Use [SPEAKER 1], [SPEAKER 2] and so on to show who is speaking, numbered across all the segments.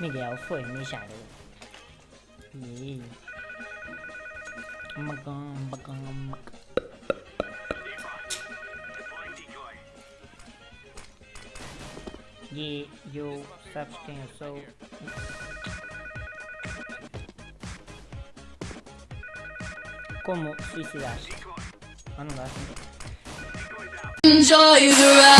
[SPEAKER 1] Miguel foi. E eu, sabes quem eu sou? Como? Ah, não dá.
[SPEAKER 2] Enjoy the ride.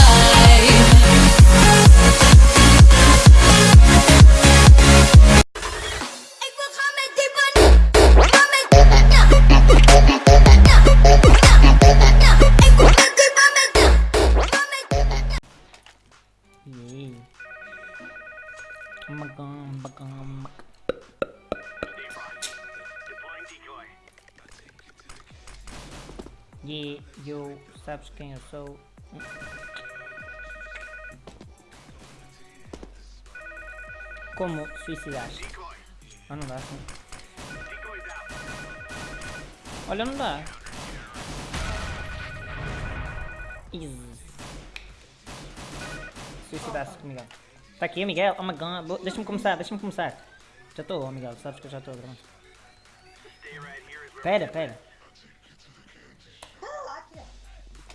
[SPEAKER 1] Quem eu sou? Como suicidar-se? Ah, não dá assim. Olha, não dá. Suicidar-se com o Miguel. Tá aqui, Miguel? Oh my god. Deixa-me começar, deixa-me começar. Já estou, Miguel. Sabes que eu já estou. Pera, pera.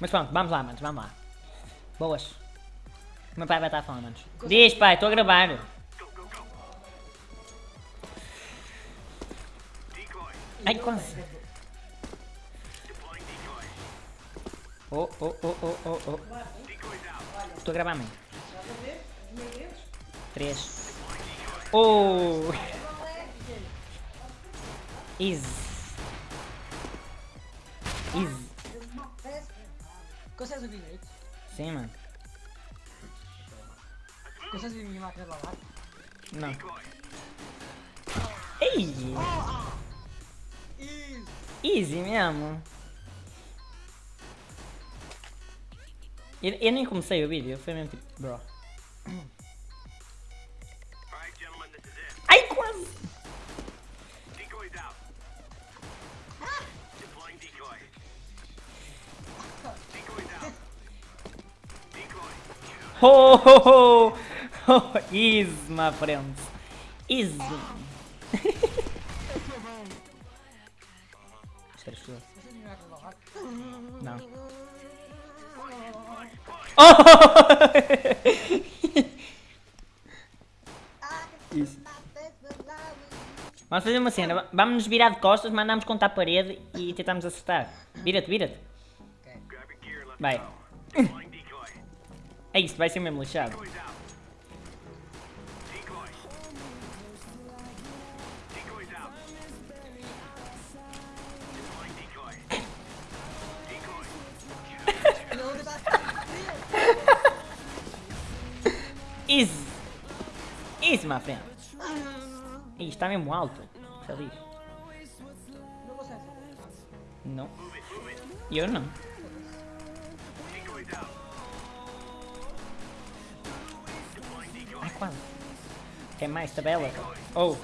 [SPEAKER 1] Mas pronto, vamos lá, manos, vamos lá. Boas. O meu pai vai estar a falar, manos. Diz, pai, estou a gravar. Ai, quase. Oh, oh, oh, oh, oh, oh. Estou a gravar, mãe. Três. Oh! Easy. Easy.
[SPEAKER 3] Consegues ouvir direito?
[SPEAKER 1] Sim, mano.
[SPEAKER 3] A minha máquina de lavar?
[SPEAKER 1] Não.
[SPEAKER 3] Isso!
[SPEAKER 1] Easy mesmo. Eu, eu nem comecei o vídeo, foi mesmo tipo, bro. Ho, ho, ho! ho. Easy, my friends.
[SPEAKER 3] Lavar?
[SPEAKER 1] Não. Oh! Isso. Vamos fazer uma cena. Vamos nos virar de costas, mandamos contra a parede e tentamos acertar. Vira-te, vira-te. Vai. É isso, vai ser mesmo lixado. Easy. Easy, my friend. Ih, está mesmo alto.
[SPEAKER 3] Consegues.
[SPEAKER 1] Não. Eu não. Quase. Tem mais tabela? Oh.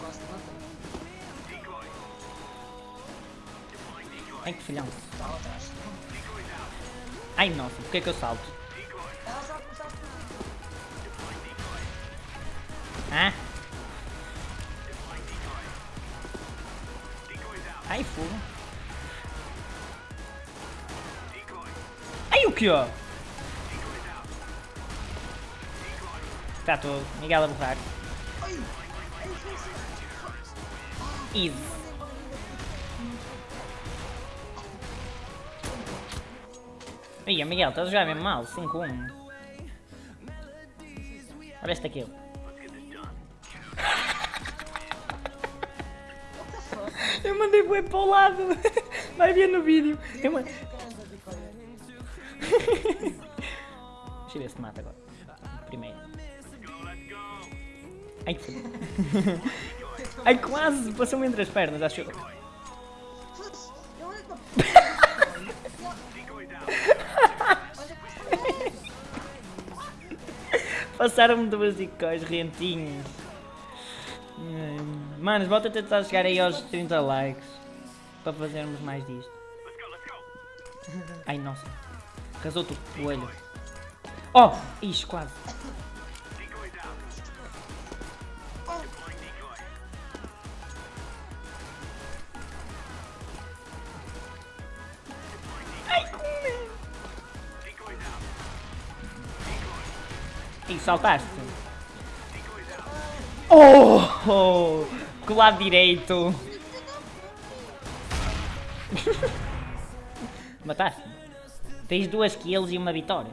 [SPEAKER 3] Gosto tanto.
[SPEAKER 1] Ai, que filhão. Ai, nossa, por que que eu salto?
[SPEAKER 3] Ela sabe começar a
[SPEAKER 1] Hã? Ai, fogo. Ai, o que, ó? Tá, tô Miguel a borrar. Easy. Ih, Miguel, estás a jogar mesmo mal, 5-1. Olha este aqui. Eu mandei bué para o lado. Vai ver no vídeo. Eu ma- Deixa eu ver se te mata agora. Primeiro. Ai, que. Ai, quase! Passou-me entre as pernas, acho eu. Passaram-me duas dicóis rentinhas. Ai, Manos, volta a tentar chegar aí aos 30 likes. Para fazermos mais disto. Ai, nossa. Casou-te o olho. Oh! Ixi, quase. Saltaste. Oh! oh com o lado direito. Mataste. Tens duas kills e uma vitória.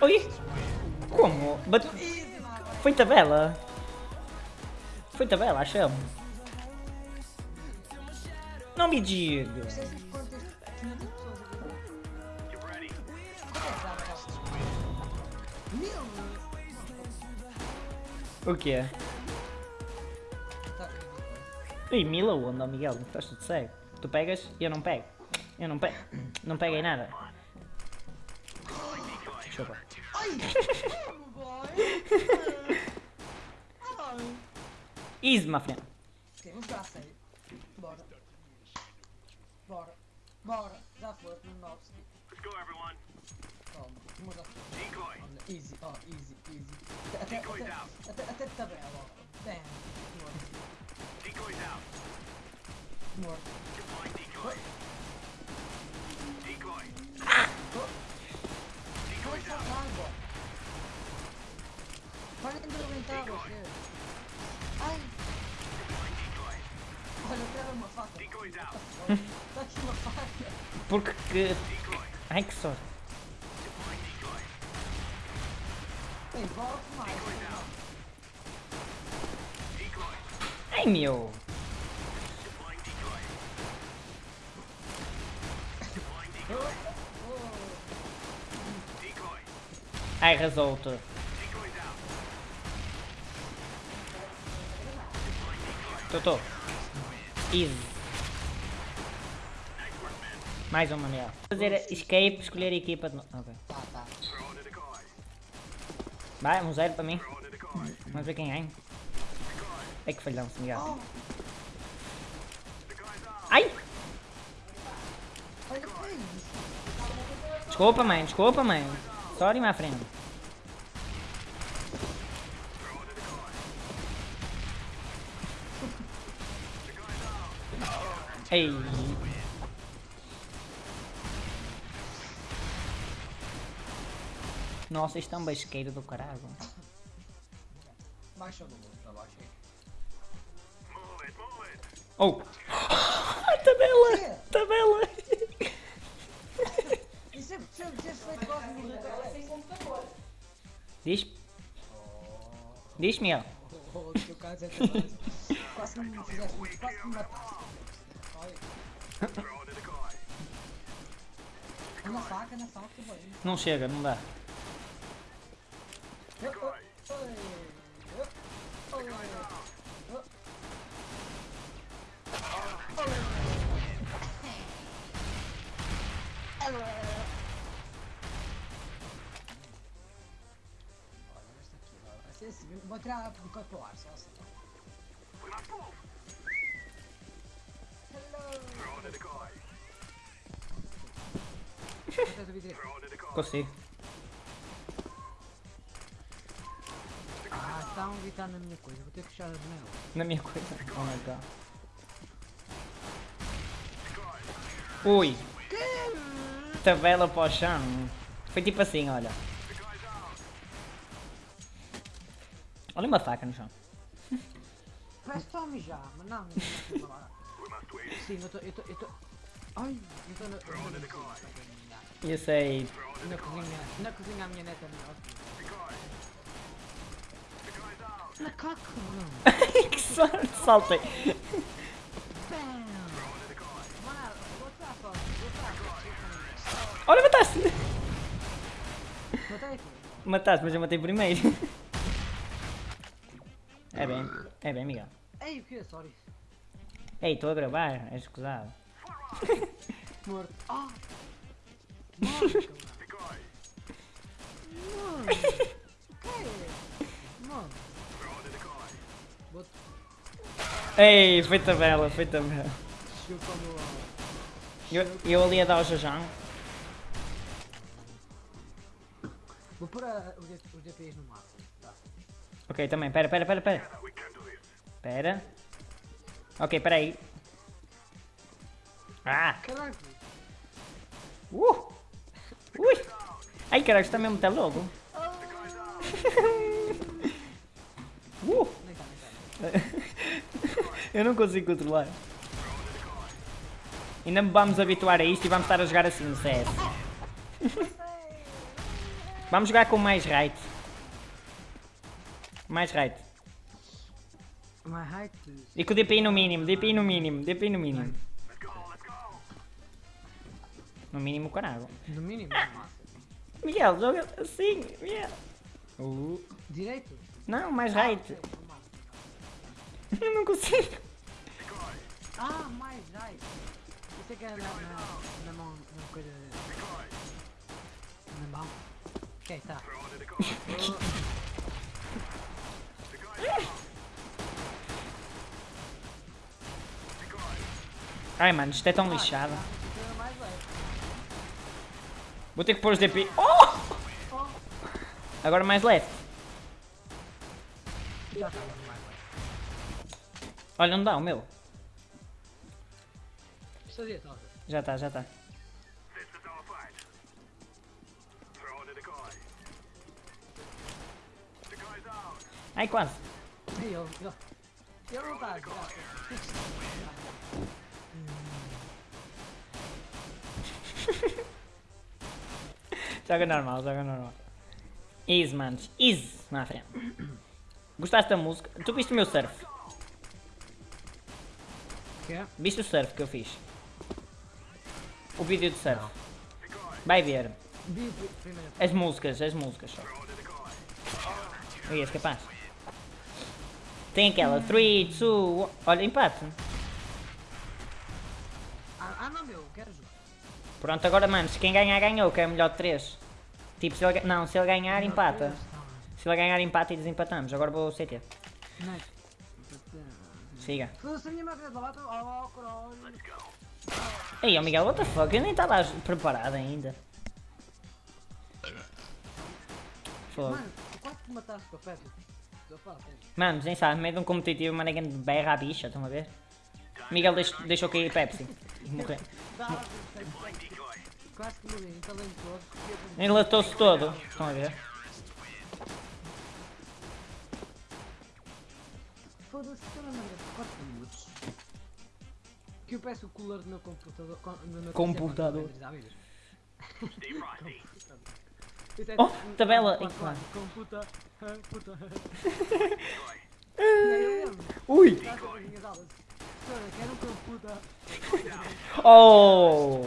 [SPEAKER 1] Oi? Como?
[SPEAKER 3] Mano.
[SPEAKER 1] Foi tabela. Foi tabela, achamos. Não me diga.
[SPEAKER 3] Não sei se quantas 500 pessoas aqui. Quanto é que dá para essas Mil!
[SPEAKER 1] O quê?
[SPEAKER 3] Tá,
[SPEAKER 1] Ih, mil aonde, ó Miguel? Estás tudo cego. Tu pegas e eu não pego. Eu não pego. Não peguei nada. Easy, my friend.
[SPEAKER 3] Ok, vamos jogar a sério. Bora. Bora. Bora. Já foi, no 9. Calma, uma já foi. Olha, easy, ó, easy, easy. Até, até, até, até, até de tabela, ó. Bam. Morto. Morto. Vai saltar, boy. Parem de arrebentar, você.
[SPEAKER 1] Porque que... Ai que sorte. Ai meu. Ai, resolto. Tô. Easy. Mais uma melhor. Fazer escape, escolher equipa de novo. Ok.
[SPEAKER 3] Tá, tá.
[SPEAKER 1] Vai, um zero para mim. Vamos ver quem ganha. É que falhamos, Miguel.
[SPEAKER 3] Oh,
[SPEAKER 1] Ai!
[SPEAKER 3] é.
[SPEAKER 1] Desculpa, mãe, desculpa, mãe. Sorry, minha friend. Ei. Nossa, isto é um basqueiro do caralho.
[SPEAKER 3] Baixa o número pra baixo aí.
[SPEAKER 1] Oh! tabela!
[SPEAKER 3] Quê?
[SPEAKER 1] Tabela!
[SPEAKER 3] E sempre sempre tinha feito quase no tabela.
[SPEAKER 1] Diz? Diz, Miguel.
[SPEAKER 3] Oh, teu caso é. Quase me fizeste, quase que me mataste. Olha. Na faca, na faca, boy.
[SPEAKER 1] Não chega, não dá.
[SPEAKER 3] Hello! Quantas eu direito?
[SPEAKER 1] Consigo.
[SPEAKER 3] Ah, um gritar na minha coisa, vou ter que fechar a janela.
[SPEAKER 1] Na minha coisa. Oh my god. Ui! Tabela para o chão. Foi tipo assim, olha. Olha uma faca no chão.
[SPEAKER 3] Parece só mijar, mas não, não é agora. Sim, eu tô, eu tô, eu tô... Ai, eu tô na... Eu
[SPEAKER 1] sei.
[SPEAKER 3] na cozinha, na cozinha a minha neta não. Na caca, mano.
[SPEAKER 1] que sorte, saltei. Olha, mataste!
[SPEAKER 3] Matei.
[SPEAKER 1] Mataste, mas eu matei primeiro. É bem, é Miguel.
[SPEAKER 3] Ei, o que? Sorry.
[SPEAKER 1] Ei, estou a gravar, és escusado.
[SPEAKER 3] Morto. Ah! Morto, cara. Mano.
[SPEAKER 1] Ei, foi tabela, foi tabela. Eu, eu ali a dar o jajão.
[SPEAKER 3] Vou pôr os D- os DPs no máximo. Tá.
[SPEAKER 1] Ok, também, pera, pera, pera, pera. Espera. Ok, peraí. Ah!
[SPEAKER 3] Caralho.
[SPEAKER 1] Uh! Ui! Ai está mesmo tá. Uh!
[SPEAKER 3] Nem tá, nem tá.
[SPEAKER 1] Eu não consigo controlar. Ainda me vamos habituar a isto e vamos estar a jogar assim no CS. Vamos jogar com mais right. Mais right.
[SPEAKER 3] My height is...
[SPEAKER 1] E com o DPI no mínimo, DPI no mínimo, DPI no mínimo. No mínimo caralho.
[SPEAKER 3] No mínimo.
[SPEAKER 1] Miguel, joga assim, Miguel. Uh.
[SPEAKER 3] Direito?
[SPEAKER 1] Não, mais right. Eu não consigo.
[SPEAKER 3] Ah, mais right. Isso é que era na, na, na mão, na coisa... Na mão. Ok, tá.
[SPEAKER 1] Ai mano, isto é tão lixado. Vou ter que pôr os DPI. Oh! Agora mais leve. Olha, não dá o meu. Já está, já tá. está. Ai, quase.
[SPEAKER 3] Ele não
[SPEAKER 1] Joga normal, joga normal. Easy, manos. Easy. Na frente. Gostaste da música? Tu viste o meu surf?
[SPEAKER 3] Quê?
[SPEAKER 1] Viste o surf que eu fiz? O vídeo de surf. Vai ver. As músicas, as músicas só. Ui, és capaz. Tem aquela 3, 2, olha, empate.
[SPEAKER 3] Ah, ah não, meu, quero jogar.
[SPEAKER 1] Pronto, agora manos, quem ganhar ganhou, que é melhor de 3. Tipo, se ele, não, se ele ganhar, empata. Se ele ganhar, empata e desempatamos. Agora vou CT.
[SPEAKER 3] Não.
[SPEAKER 1] Siga.
[SPEAKER 3] Oh.
[SPEAKER 1] Ei, ó Miguel, what the fuck? Eu nem estava preparado ainda. Fogo.
[SPEAKER 3] Mano, tu quase que mataste com a pedra. Eu falo, sério.
[SPEAKER 1] Mano, nem sabe, no meio de um competitivo, mano, ninguém berra a bicha, estão a ver? Miguel deix- deixou cair Pepsi. E morreu. Enlatou-se todo. Estão a ver?
[SPEAKER 3] Foda-se, estou na maneira de 4 minutos. Que eu peço o cooler do meu computador. com- do meu
[SPEAKER 1] Computador.
[SPEAKER 3] É
[SPEAKER 1] Oh,
[SPEAKER 3] tipo-
[SPEAKER 1] tabela.
[SPEAKER 3] Computa. ah, Puta.
[SPEAKER 1] Ui! Oh!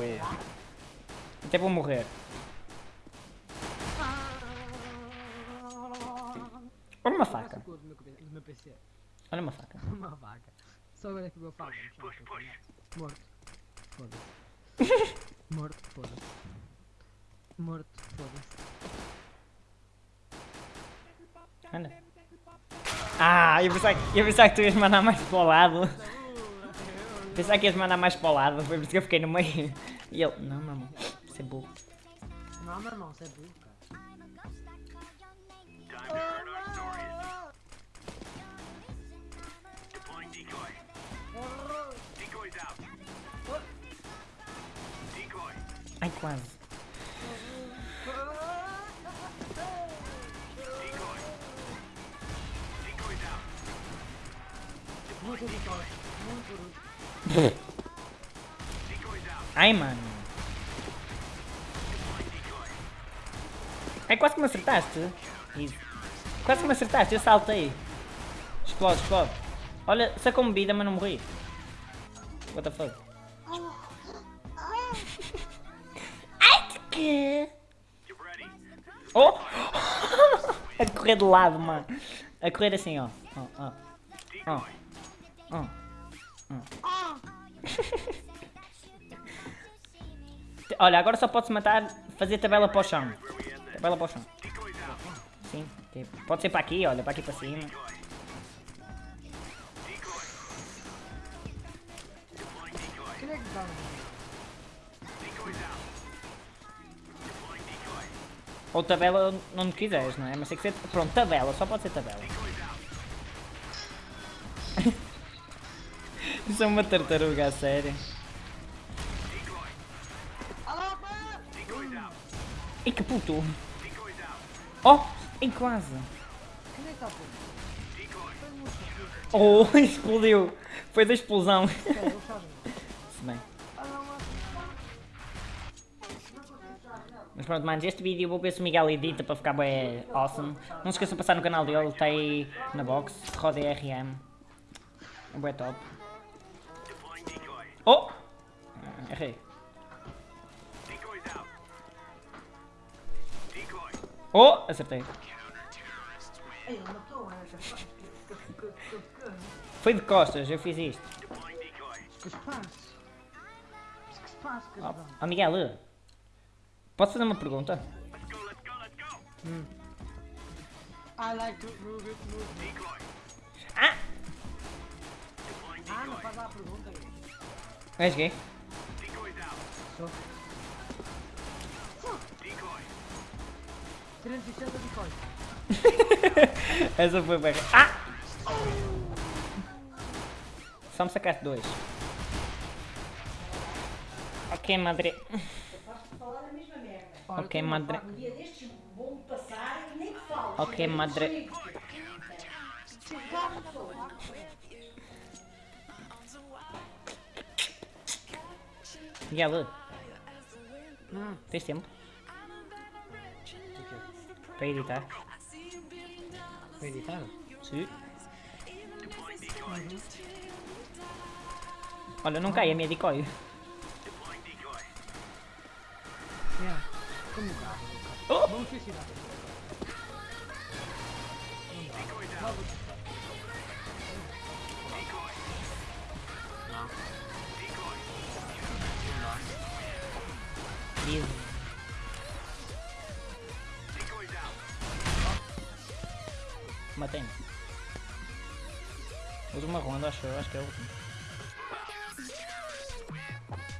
[SPEAKER 1] Até vou morrer. Olha uma faca. Olha uma faca.
[SPEAKER 3] Uma vaca. Só agora é que o meu faca. apanhado. Morto. Foda-se. Morto, foda-se. Morto, foda-se.
[SPEAKER 1] Anda. Ah, eu pensava, eu pensava que tu ias mandar mais para o lado. Pensava que ias mandar mais para o lado, foi por isso que eu fiquei no meio. E ele, não, meu irmão, isso é burro.
[SPEAKER 3] Não, meu irmão, você é burro, cara.
[SPEAKER 1] Ai, quase.
[SPEAKER 3] Muito vitória. Muito
[SPEAKER 1] Ai, mano. Ai, quase que me acertaste. Quase que me acertaste, eu saltei. Explode, explode. Olha, sacou-me vida, mas não morri. What the fuck? Ai, que... Oh! A correr de lado, mano. A correr assim, ó. Ó. Ó. Ó. Ó. Olha, agora só pode-se matar, fazer tabela para o chão. Tabela para o chão. Sim, pode ser para aqui, olha, para aqui para cima. Ou tabela onde quiseres, não é? Mas tem que ser. Pronto, tabela, só pode ser tabela. Isso é uma tartaruga, a sério. Ih, que puto. Oh, em quase. Oh, explodiu. Foi da explosão. Se bem. Mas pronto, manos, este vídeo vou ver se o Miguel edita para ficar bem awesome. Não se esqueçam de passar no canal dele, está aí na box, roda RM. É top. Oh! Errei. Oh! Acertei. Foi de costas, eu fiz isto.
[SPEAKER 3] Que se passa? Que se passa,
[SPEAKER 1] Oh, Miguel, posso fazer uma pergunta?
[SPEAKER 3] I like to move it, move it.
[SPEAKER 1] Ah!
[SPEAKER 3] Ah, não faz lá a pergunta. 360 de coisa.
[SPEAKER 1] Essa foi bem. Ah! Só me sacaste dois. Ok, madre. Ok, madre.
[SPEAKER 3] faca.
[SPEAKER 2] dia
[SPEAKER 1] Miguel,
[SPEAKER 3] Hum,
[SPEAKER 1] tens tempo para editar?
[SPEAKER 3] Foi editado?
[SPEAKER 1] Sim. Olha, não cai a minha decoy.
[SPEAKER 3] Yeah. Como
[SPEAKER 1] Oh!
[SPEAKER 3] Vamos suicidar.
[SPEAKER 1] Matei-me. Última ronda, acho acho que é a última.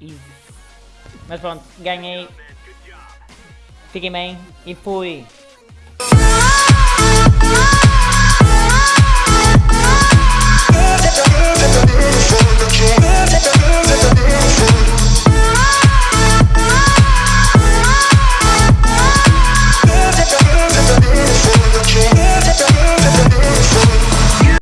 [SPEAKER 1] Easy. Mas pronto, ganhei. Fiquem bem e fui.